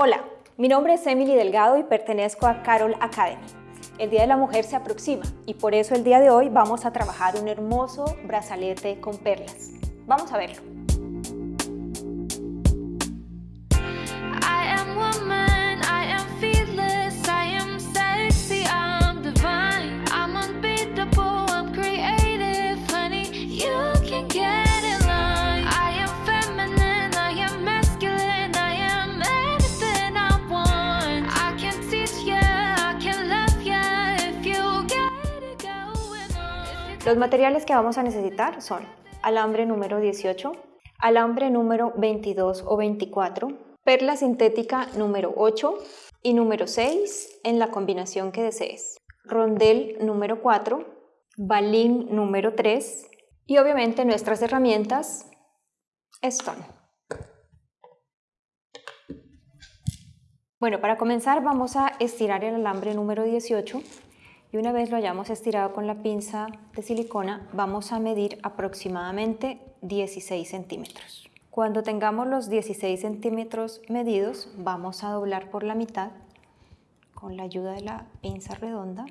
Hola, mi nombre es Emily Delgado y pertenezco a Carol Academy. El Día de la Mujer se aproxima y por eso el día de hoy vamos a trabajar un hermoso brazalete con perlas. Vamos a verlo. Los materiales que vamos a necesitar son alambre número 18, alambre número 22 o 24, perla sintética número 8 y número 6 en la combinación que desees, rondel número 4, balín número 3 y obviamente nuestras herramientas Stone. Bueno, para comenzar vamos a estirar el alambre número 18 y una vez lo hayamos estirado con la pinza de silicona vamos a medir aproximadamente 16 centímetros. Cuando tengamos los 16 centímetros medidos vamos a doblar por la mitad con la ayuda de la pinza redonda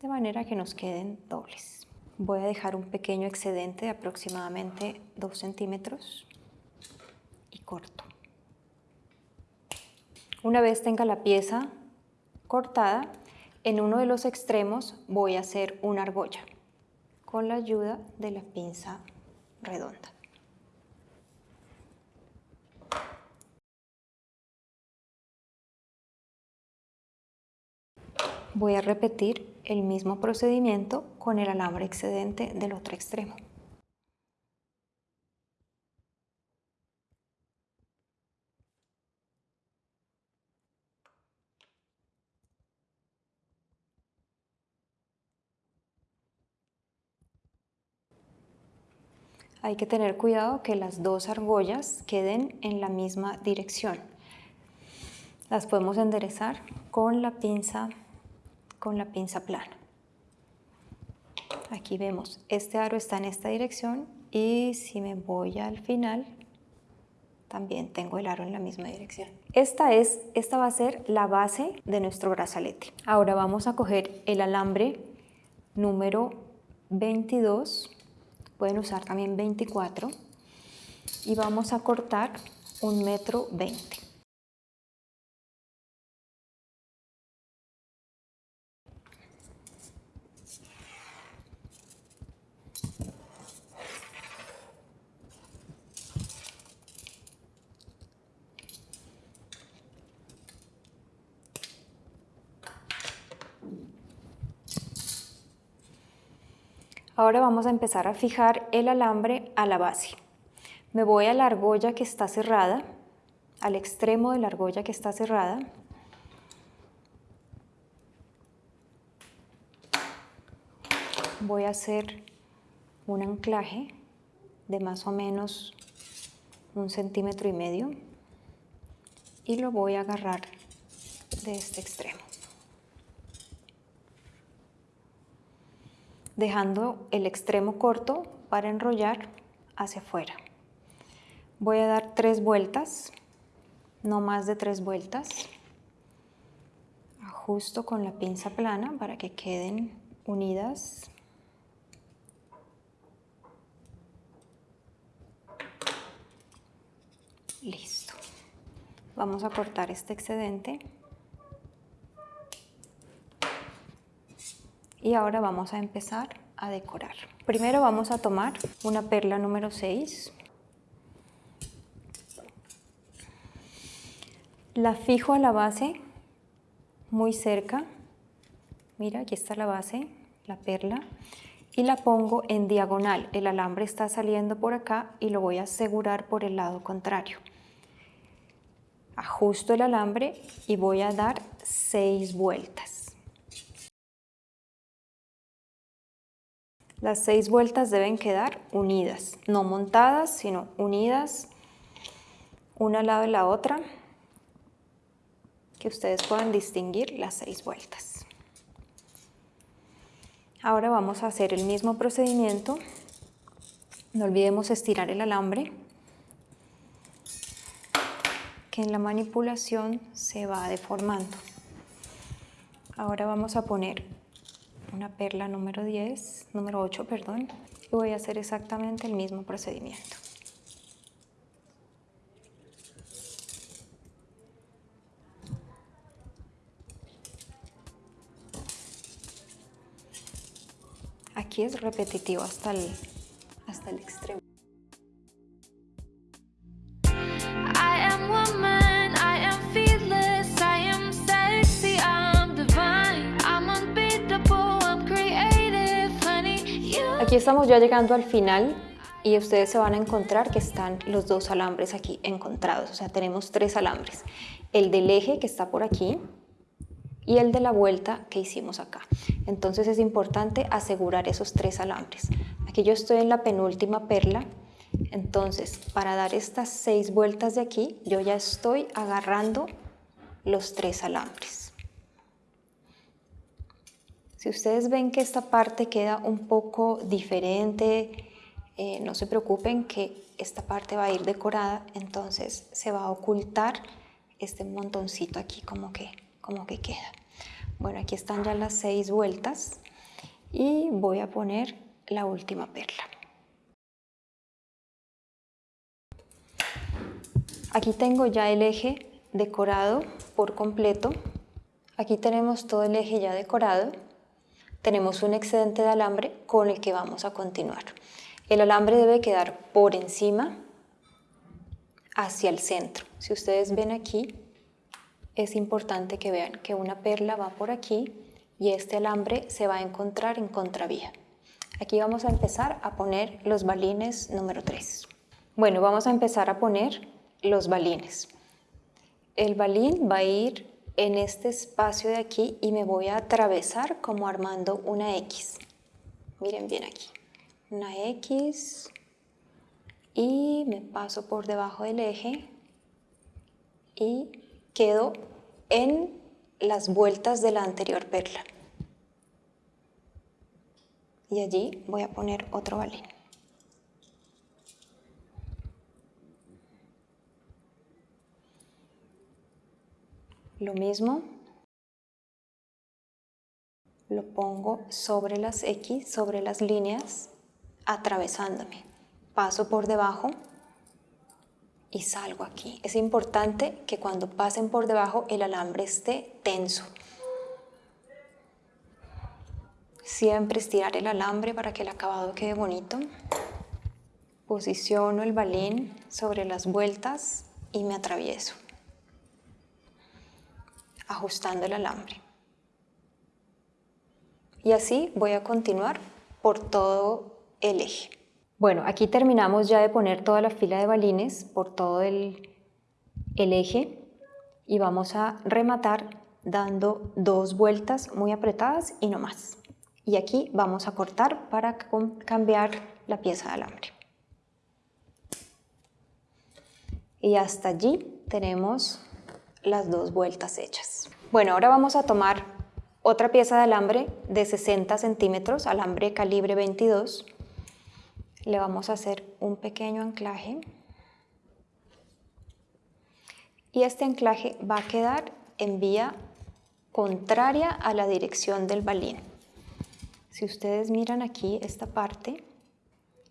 de manera que nos queden dobles. Voy a dejar un pequeño excedente de aproximadamente 2 centímetros y corto. Una vez tenga la pieza cortada, en uno de los extremos voy a hacer una argolla con la ayuda de la pinza redonda. Voy a repetir el mismo procedimiento con el alambre excedente del otro extremo. Hay que tener cuidado que las dos argollas queden en la misma dirección. Las podemos enderezar con la pinza, con la pinza plana. Aquí vemos, este aro está en esta dirección y si me voy al final, también tengo el aro en la misma dirección. Esta, es, esta va a ser la base de nuestro brazalete. Ahora vamos a coger el alambre número 22 pueden usar también 24 y vamos a cortar un metro 20. Ahora vamos a empezar a fijar el alambre a la base. Me voy a la argolla que está cerrada, al extremo de la argolla que está cerrada. Voy a hacer un anclaje de más o menos un centímetro y medio y lo voy a agarrar de este extremo. Dejando el extremo corto para enrollar hacia afuera. Voy a dar tres vueltas, no más de tres vueltas. Ajusto con la pinza plana para que queden unidas. Listo. Vamos a cortar este excedente. Y ahora vamos a empezar a decorar. Primero vamos a tomar una perla número 6. La fijo a la base muy cerca. Mira, aquí está la base, la perla. Y la pongo en diagonal. El alambre está saliendo por acá y lo voy a asegurar por el lado contrario. Ajusto el alambre y voy a dar seis vueltas. Las seis vueltas deben quedar unidas, no montadas, sino unidas una al lado de la otra, que ustedes puedan distinguir las seis vueltas. Ahora vamos a hacer el mismo procedimiento. No olvidemos estirar el alambre, que en la manipulación se va deformando. Ahora vamos a poner una perla número 10, número 8, perdón, y voy a hacer exactamente el mismo procedimiento. Aquí es repetitivo hasta el, hasta el extremo. Estamos ya llegando al final y ustedes se van a encontrar que están los dos alambres aquí encontrados. O sea, tenemos tres alambres. El del eje que está por aquí y el de la vuelta que hicimos acá. Entonces es importante asegurar esos tres alambres. Aquí yo estoy en la penúltima perla. Entonces, para dar estas seis vueltas de aquí, yo ya estoy agarrando los tres alambres. Si ustedes ven que esta parte queda un poco diferente, eh, no se preocupen que esta parte va a ir decorada, entonces se va a ocultar este montoncito aquí como que, como que queda. Bueno, aquí están ya las seis vueltas y voy a poner la última perla. Aquí tengo ya el eje decorado por completo. Aquí tenemos todo el eje ya decorado tenemos un excedente de alambre con el que vamos a continuar. El alambre debe quedar por encima hacia el centro. Si ustedes ven aquí, es importante que vean que una perla va por aquí y este alambre se va a encontrar en contravía. Aquí vamos a empezar a poner los balines número 3. Bueno, vamos a empezar a poner los balines. El balín va a ir en este espacio de aquí y me voy a atravesar como armando una X. Miren bien aquí. Una X y me paso por debajo del eje y quedo en las vueltas de la anterior perla. Y allí voy a poner otro balín. Lo mismo, lo pongo sobre las X, sobre las líneas, atravesándome. Paso por debajo y salgo aquí. Es importante que cuando pasen por debajo el alambre esté tenso. Siempre estirar el alambre para que el acabado quede bonito. Posiciono el balín sobre las vueltas y me atravieso ajustando el alambre. Y así voy a continuar por todo el eje. Bueno, aquí terminamos ya de poner toda la fila de balines por todo el, el eje y vamos a rematar dando dos vueltas muy apretadas y no más. Y aquí vamos a cortar para cambiar la pieza de alambre. Y hasta allí tenemos las dos vueltas hechas. Bueno, ahora vamos a tomar otra pieza de alambre de 60 centímetros, alambre calibre 22. Le vamos a hacer un pequeño anclaje. Y este anclaje va a quedar en vía contraria a la dirección del balín. Si ustedes miran aquí, esta parte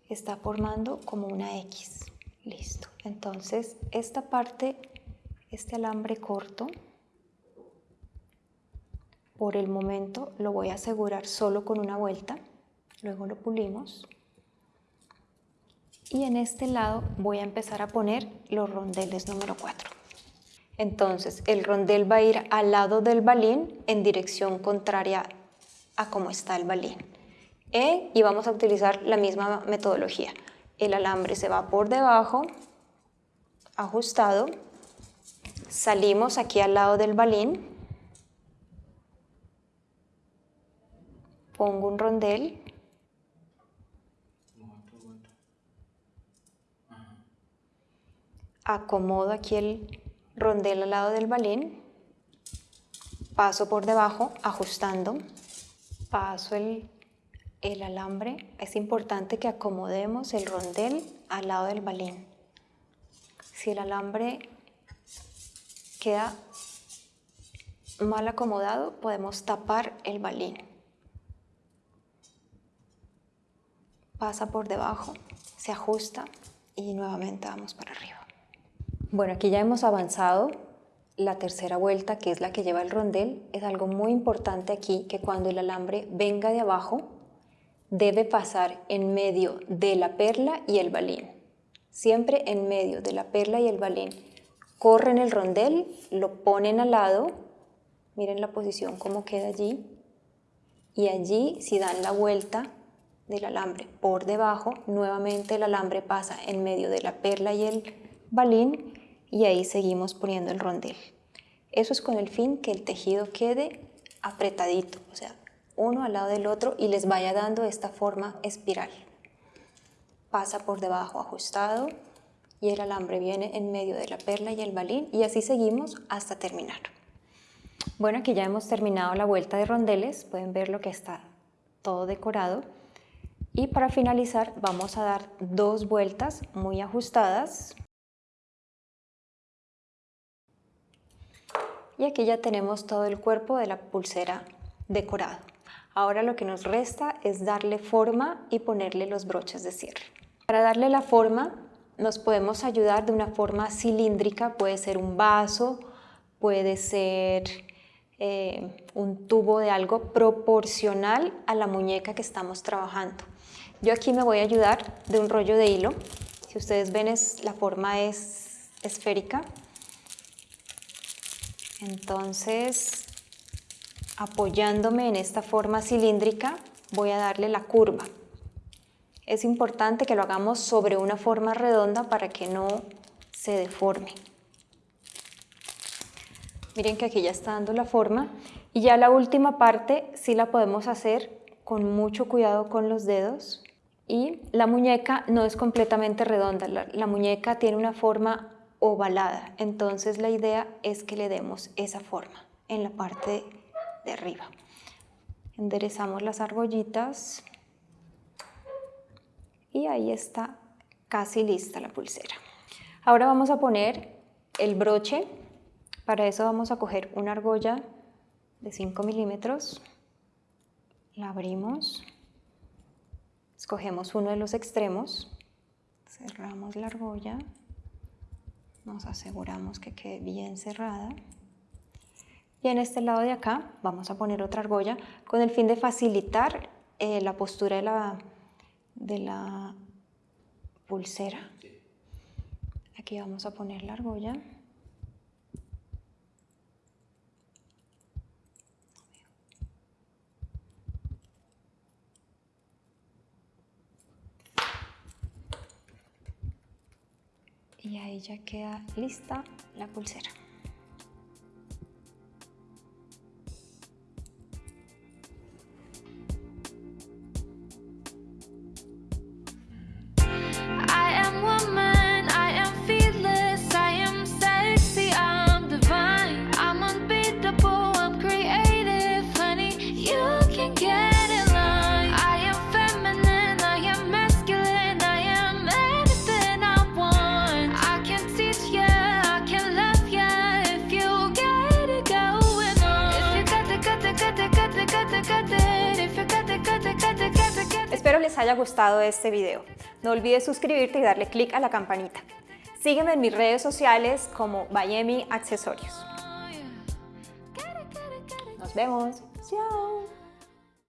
está formando como una X. Listo. Entonces, esta parte este alambre corto por el momento lo voy a asegurar solo con una vuelta luego lo pulimos y en este lado voy a empezar a poner los rondeles número 4 entonces el rondel va a ir al lado del balín en dirección contraria a cómo está el balín. E, y vamos a utilizar la misma metodología. El alambre se va por debajo ajustado Salimos aquí al lado del balín. Pongo un rondel. Acomodo aquí el rondel al lado del balín. Paso por debajo ajustando. Paso el, el alambre. Es importante que acomodemos el rondel al lado del balín. Si el alambre queda mal acomodado, podemos tapar el balín. Pasa por debajo, se ajusta y nuevamente vamos para arriba. Bueno, aquí ya hemos avanzado la tercera vuelta, que es la que lleva el rondel. Es algo muy importante aquí, que cuando el alambre venga de abajo, debe pasar en medio de la perla y el balín. Siempre en medio de la perla y el balín. Corren el rondel, lo ponen al lado Miren la posición cómo queda allí. Y allí, si dan la vuelta del alambre por debajo, nuevamente el alambre pasa en medio de la perla y el balín y ahí seguimos poniendo el rondel. Eso es con el fin que el tejido quede apretadito, o sea, uno al lado del otro y les vaya dando esta forma espiral. Pasa por debajo ajustado y el alambre viene en medio de la perla y el balín y así seguimos hasta terminar. Bueno, aquí ya hemos terminado la vuelta de rondeles, pueden ver lo que está todo decorado. Y para finalizar vamos a dar dos vueltas muy ajustadas. Y aquí ya tenemos todo el cuerpo de la pulsera decorado. Ahora lo que nos resta es darle forma y ponerle los broches de cierre. Para darle la forma nos podemos ayudar de una forma cilíndrica, puede ser un vaso, puede ser eh, un tubo de algo proporcional a la muñeca que estamos trabajando. Yo aquí me voy a ayudar de un rollo de hilo. Si ustedes ven, es, la forma es esférica. Entonces, apoyándome en esta forma cilíndrica, voy a darle la curva. Es importante que lo hagamos sobre una forma redonda para que no se deforme. Miren que aquí ya está dando la forma. Y ya la última parte sí la podemos hacer con mucho cuidado con los dedos. Y la muñeca no es completamente redonda, la, muñeca tiene una forma ovalada, entonces la idea es que le demos esa forma en la parte de arriba. Enderezamos las argollitas y ahí está casi lista la pulsera. Ahora vamos a poner el broche. Para eso vamos a coger una argolla de 5 milímetros, la abrimos, escogemos uno de los extremos, cerramos la argolla, nos aseguramos que quede bien cerrada. Y en este lado de acá vamos a poner otra argolla con el fin de facilitar eh, la postura de la, de la pulsera. Aquí vamos a poner la argolla. y ahí ya queda lista la pulsera. Les haya gustado este video. No olvides suscribirte y darle click a la campanita. Sígueme en mis redes sociales como Bayemi Accesorios. Nos vemos. Chao.